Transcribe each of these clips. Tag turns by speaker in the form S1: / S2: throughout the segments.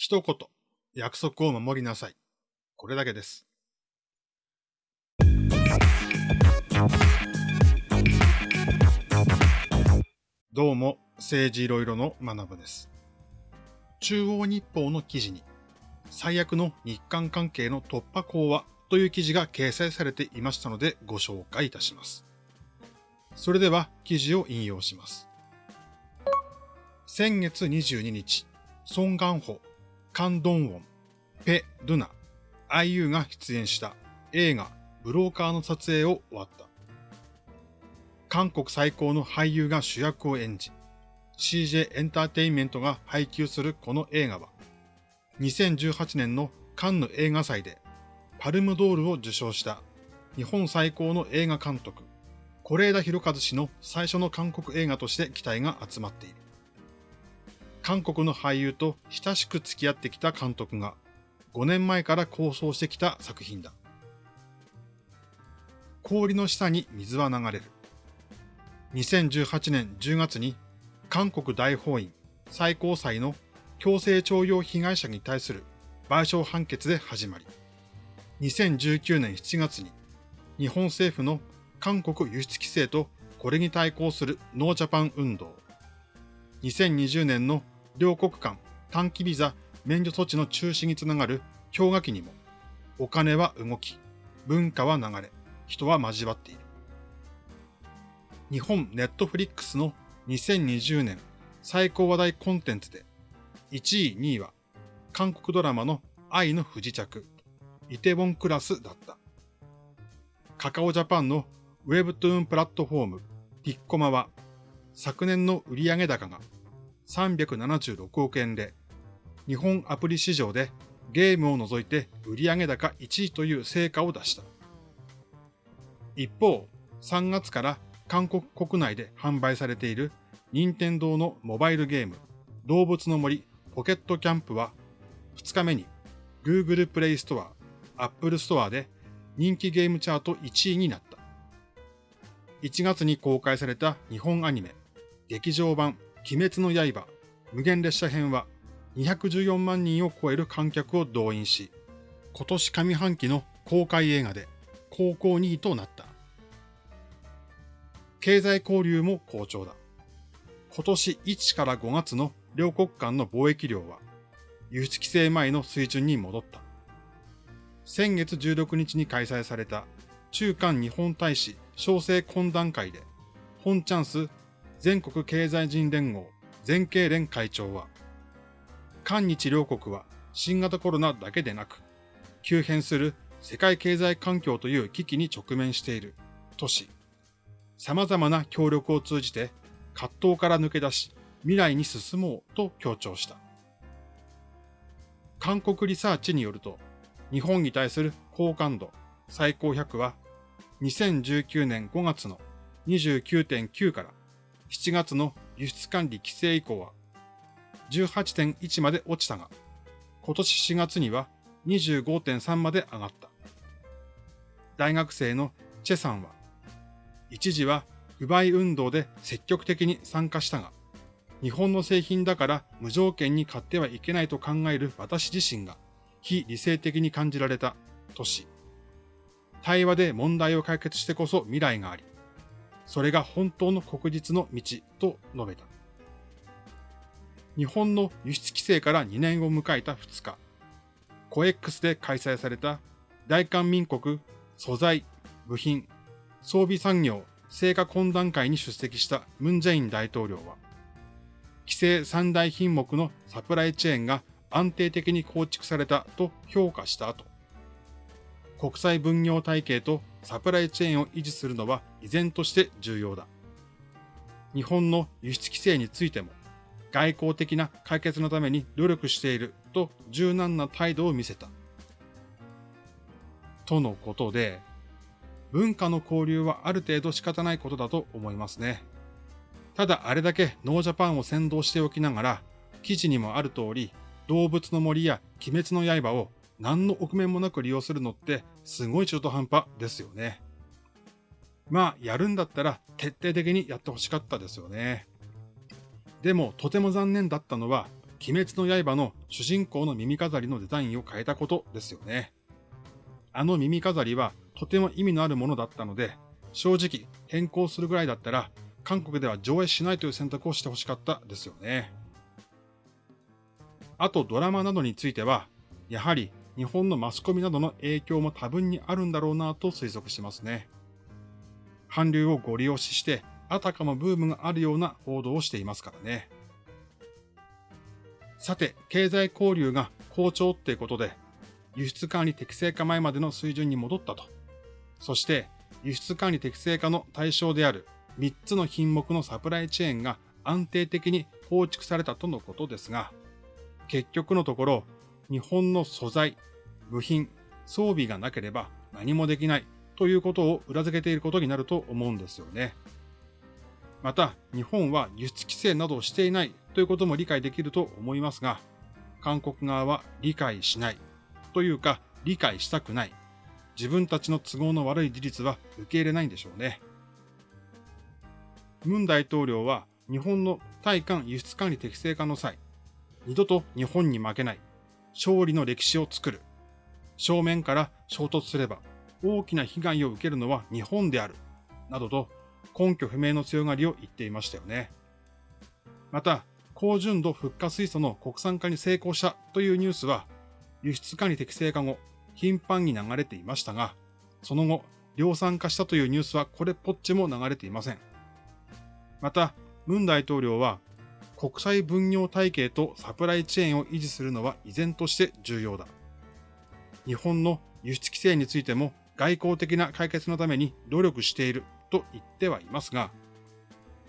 S1: 一言、約束を守りなさい。これだけです。どうも、政治いろいろの学部です。中央日報の記事に、最悪の日韓関係の突破口はという記事が掲載されていましたのでご紹介いたします。それでは記事を引用します。先月22日、ソン・ガンホ、カン・ドンウォン、ペ・ドゥナ、IU が出演した映画ブローカーの撮影を終わった。韓国最高の俳優が主役を演じ、CJ エンターテインメントが配給するこの映画は、2018年のカンヌ映画祭でパルムドールを受賞した日本最高の映画監督、是枝裕和氏の最初の韓国映画として期待が集まっている。韓国の俳優と親しく付き合ってきた監督が5年前から構想してきた作品だ。氷の下に水は流れる。2018年10月に韓国大法院最高裁の強制徴用被害者に対する賠償判決で始まり、2019年7月に日本政府の韓国輸出規制とこれに対抗するノージャパン運動、2020年の両国間短期ビザ免除措置の中止につながる氷河期にも、お金は動き、文化は流れ、人は交わっている。日本ネットフリックスの2020年最高話題コンテンツで、1位、2位は韓国ドラマの愛の不時着、イテウォンクラスだった。カカオジャパンのウェブトゥーンプラットフォーム、ピッコマは、昨年の売上高が376億円で、日本アプリ市場でゲームを除いて売上高1位という成果を出した。一方、3月から韓国国内で販売されている任天堂のモバイルゲーム動物の森ポケットキャンプは2日目に Google Play Store、Apple Store で人気ゲームチャート1位になった。1月に公開された日本アニメ劇場版鬼滅の刃、無限列車編は214万人を超える観客を動員し、今年上半期の公開映画で高校2位となった。経済交流も好調だ。今年1から5月の両国間の貿易量は輸出規制前の水準に戻った。先月16日に開催された中韓日本大使小生懇談会で、本チャンス全国経済人連合全経連会長は、韓日両国は新型コロナだけでなく、急変する世界経済環境という危機に直面しているとし、様々な協力を通じて葛藤から抜け出し、未来に進もうと強調した。韓国リサーチによると、日本に対する好感度最高100は、2019年5月の29.9から7月の輸出管理規制以降は18.1まで落ちたが、今年4月には25.3まで上がった。大学生のチェさんは、一時は不買運動で積極的に参加したが、日本の製品だから無条件に買ってはいけないと考える私自身が非理性的に感じられたとし、対話で問題を解決してこそ未来があり、それが本当の国実の道と述べた。日本の輸出規制から2年を迎えた2日、コエックスで開催された大韓民国素材、部品、装備産業成果懇談会に出席したムンジェイン大統領は、規制三大品目のサプライチェーンが安定的に構築されたと評価した後、国際分業体系とサプライチェーンを維持するのは依然として重要だ。日本の輸出規制についても外交的な解決のために努力していると柔軟な態度を見せた。とのことで、文化の交流はある程度仕方ないことだと思いますね。ただあれだけノージャパンを先導しておきながら、記事にもある通り、動物の森や鬼滅の刃を何の臆面もなく利用するのってすごい中途半端ですよね。まあ、やるんだったら徹底的にやってほしかったですよね。でも、とても残念だったのは、鬼滅の刃の主人公の耳飾りのデザインを変えたことですよね。あの耳飾りはとても意味のあるものだったので、正直変更するぐらいだったら、韓国では上映しないという選択をしてほしかったですよね。あとドラマなどについては、やはり日本のマスコミなどの影響も多分にあるんだろうなと推測しますね。韓流をご利用しして、あたかもブームがあるような報道をしていますからね。さて、経済交流が好調ってことで、輸出管理適正化前までの水準に戻ったと。そして、輸出管理適正化の対象である3つの品目のサプライチェーンが安定的に構築されたとのことですが、結局のところ、日本の素材、部品、装備がなければ何もできないということを裏付けていることになると思うんですよね。また、日本は輸出規制などをしていないということも理解できると思いますが、韓国側は理解しないというか理解したくない。自分たちの都合の悪い事実は受け入れないんでしょうね。ムン大統領は日本の対韓輸出管理適正化の際、二度と日本に負けない、勝利の歴史を作る、正面から衝突すれば大きな被害を受けるのは日本である、などと根拠不明の強がりを言っていましたよね。また、高純度フッ化水素の国産化に成功したというニュースは、輸出管理適正化後、頻繁に流れていましたが、その後、量産化したというニュースはこれっぽっちも流れていません。また、ムン大統領は、国際分業体系とサプライチェーンを維持するのは依然として重要だ。日本の輸出規制についても外交的な解決のために努力していると言ってはいますが、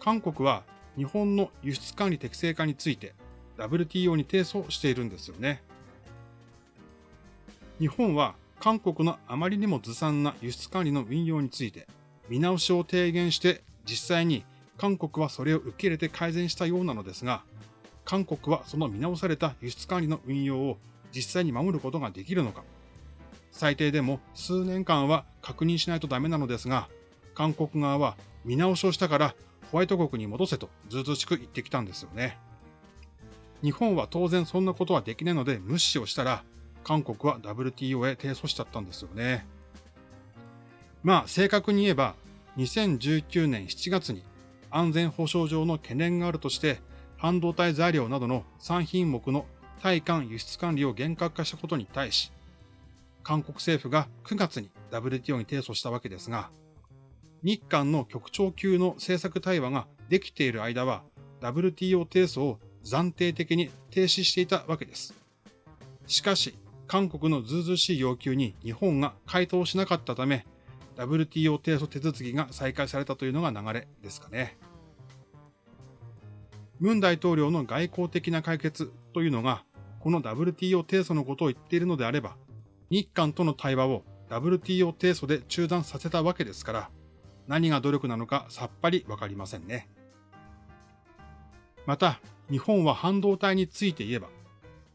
S1: 韓国は日本の輸出管理適正化について WTO に提訴しているんですよね。日本は韓国のあまりにもずさんな輸出管理の運用について見直しを提言して実際に韓国はそれを受け入れて改善したようなのですが、韓国はその見直された輸出管理の運用を実際に守ることができるのか、最低でも数年間は確認しないとダメなのですが、韓国側は見直しをしたからホワイト国に戻せとずうずしく言ってきたんですよね。日本は当然そんなことはできないので無視をしたら、韓国は WTO へ提訴しちゃったんですよね。まあ正確に言えば、2019年7月に安全保障上の懸念があるとして、半導体材料などの3品目の対韓輸出管理を厳格化したことに対し、韓国政府が9月に WTO に提訴したわけですが、日韓の局長級の政策対話ができている間は、WTO 提訴を暫定的に停止していたわけです。しかし、韓国のずうずしい要求に日本が回答しなかったため、WTO 提訴手続きが再開されたというのが流れですかね。ムン大統領の外交的な解決というのが、この WTO 提訴のことを言っているのであれば、日韓との対話を WTO 提訴で中断させたわけですから、何が努力なのかさっぱりわかりませんね。また、日本は半導体について言えば、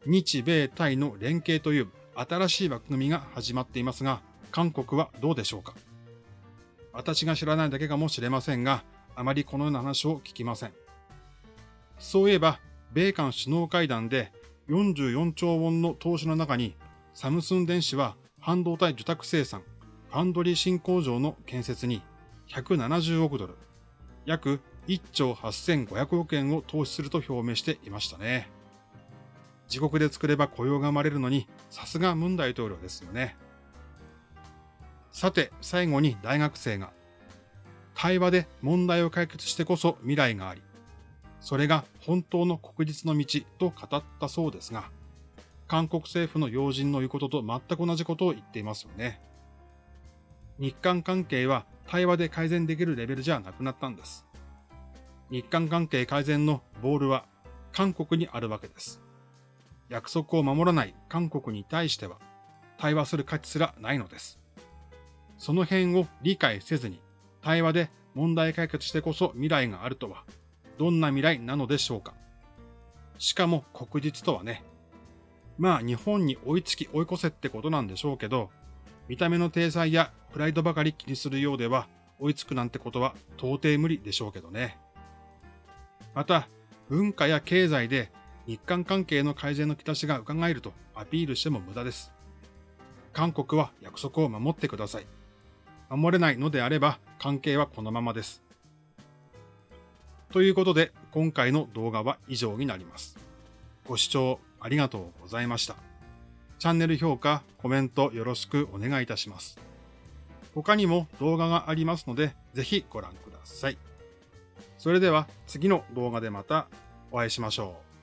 S1: 日米対の連携という新しい枠組みが始まっていますが、韓国はどうでしょうか私が知らないだけかもしれませんが、あまりこのような話を聞きません。そういえば、米韓首脳会談で44兆ウォンの投資の中に、サムスン電子は半導体受託生産、ファンドリー新工場の建設に170億ドル、約1兆8500億円を投資すると表明していましたね。自国で作れば雇用が生まれるのに、さすがムン大統領ですよね。さて、最後に大学生が、対話で問題を解決してこそ未来があり、それが本当の国立の道と語ったそうですが、韓国政府の要人の言うことと全く同じことを言っていますよね。日韓関係は対話で改善できるレベルじゃなくなったんです。日韓関係改善のボールは韓国にあるわけです。約束を守らない韓国に対しては対話する価値すらないのです。その辺を理解せずに対話で問題解決してこそ未来があるとはどんな未来なのでしょうか。しかも国実とはね、まあ日本に追いつき追い越せってことなんでしょうけど、見た目の体裁やプライドばかり気にするようでは追いつくなんてことは到底無理でしょうけどね。また、文化や経済で日韓関係の改善の兆しが伺えるとアピールしても無駄です。韓国は約束を守ってください。守れないのであれば関係はこのままです。ということで今回の動画は以上になります。ご視聴ありがとうございました。チャンネル評価、コメントよろしくお願いいたします。他にも動画がありますのでぜひご覧ください。それでは次の動画でまたお会いしましょう。